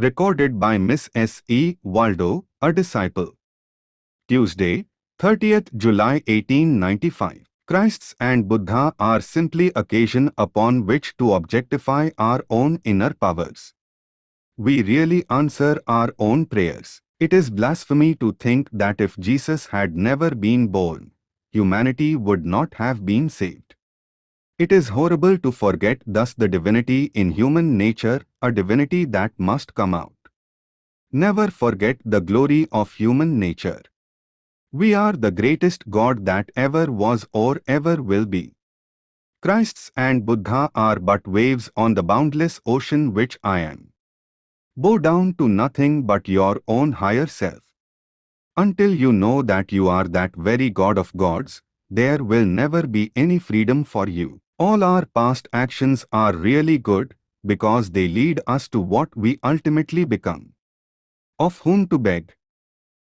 Recorded by Miss S. E. Waldo, a disciple. Tuesday, 30th July 1895. Christ's and Buddha are simply occasion upon which to objectify our own inner powers. We really answer our own prayers. It is blasphemy to think that if Jesus had never been born, humanity would not have been saved. It is horrible to forget thus the divinity in human nature, a divinity that must come out. Never forget the glory of human nature. We are the greatest God that ever was or ever will be. Christ's and Buddha are but waves on the boundless ocean which I am. Bow down to nothing but your own higher self. Until you know that you are that very God of gods, there will never be any freedom for you. All our past actions are really good because they lead us to what we ultimately become. Of whom to beg?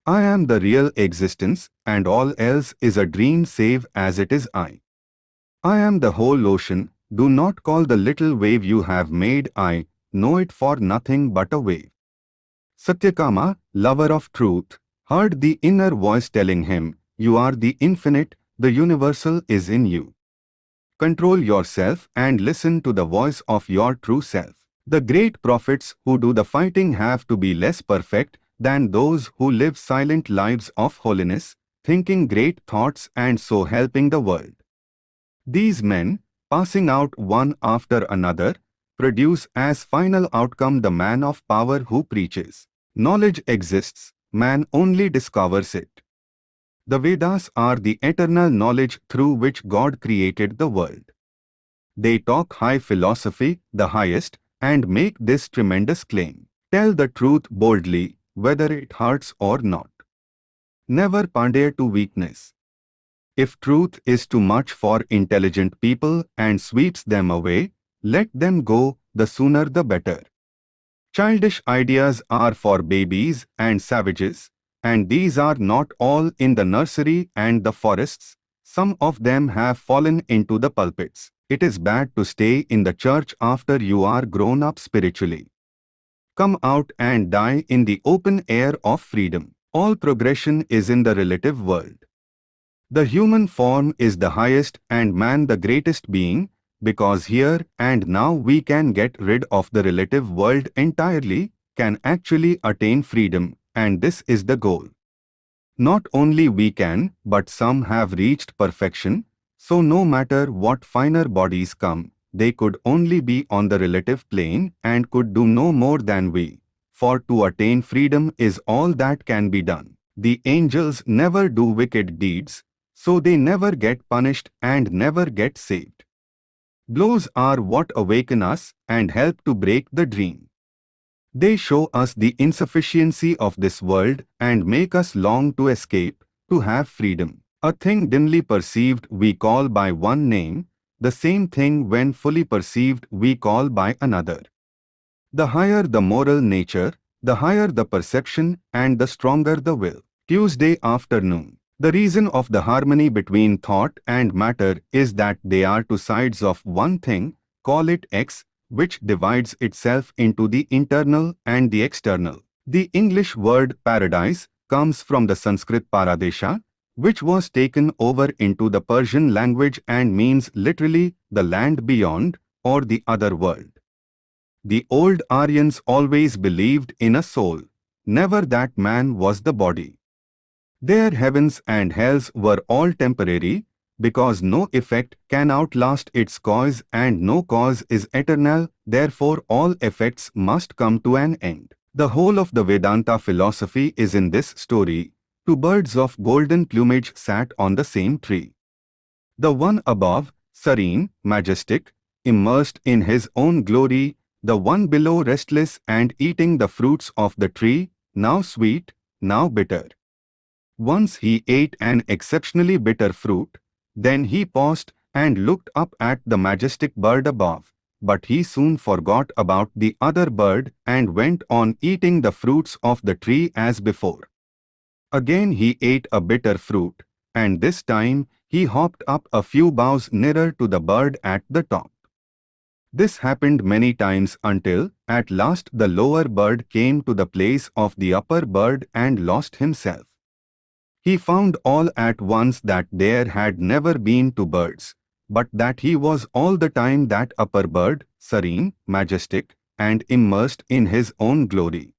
I am the real existence, and all else is a dream save as it is I. I am the whole ocean, do not call the little wave you have made I, know it for nothing but a wave. Satyakama, lover of truth, heard the inner voice telling him, You are the infinite, the universal is in you. Control yourself and listen to the voice of your true self. The great prophets who do the fighting have to be less perfect than those who live silent lives of holiness, thinking great thoughts and so helping the world. These men, passing out one after another, produce as final outcome the man of power who preaches. Knowledge exists, man only discovers it. The Vedas are the eternal knowledge through which God created the world. They talk high philosophy, the highest, and make this tremendous claim. Tell the truth boldly, whether it hurts or not. Never pander to weakness. If truth is too much for intelligent people and sweeps them away, let them go, the sooner the better. Childish ideas are for babies and savages, and these are not all in the nursery and the forests. Some of them have fallen into the pulpits. It is bad to stay in the church after you are grown up spiritually come out and die in the open air of freedom. All progression is in the relative world. The human form is the highest and man the greatest being, because here and now we can get rid of the relative world entirely, can actually attain freedom, and this is the goal. Not only we can, but some have reached perfection, so no matter what finer bodies come, they could only be on the relative plane and could do no more than we. For to attain freedom is all that can be done. The angels never do wicked deeds, so they never get punished and never get saved. Blows are what awaken us and help to break the dream. They show us the insufficiency of this world and make us long to escape, to have freedom. A thing dimly perceived we call by one name, the same thing when fully perceived we call by another. The higher the moral nature, the higher the perception and the stronger the will. Tuesday afternoon. The reason of the harmony between thought and matter is that they are two sides of one thing, call it X, which divides itself into the internal and the external. The English word paradise comes from the Sanskrit paradesha, which was taken over into the Persian language and means literally the land beyond or the other world. The old Aryans always believed in a soul, never that man was the body. Their heavens and hells were all temporary, because no effect can outlast its cause and no cause is eternal, therefore all effects must come to an end. The whole of the Vedanta philosophy is in this story, Two birds of golden plumage sat on the same tree. The one above, serene, majestic, immersed in his own glory, the one below restless and eating the fruits of the tree, now sweet, now bitter. Once he ate an exceptionally bitter fruit, then he paused and looked up at the majestic bird above. But he soon forgot about the other bird and went on eating the fruits of the tree as before. Again he ate a bitter fruit, and this time he hopped up a few boughs nearer to the bird at the top. This happened many times until, at last the lower bird came to the place of the upper bird and lost himself. He found all at once that there had never been two birds, but that he was all the time that upper bird, serene, majestic, and immersed in his own glory.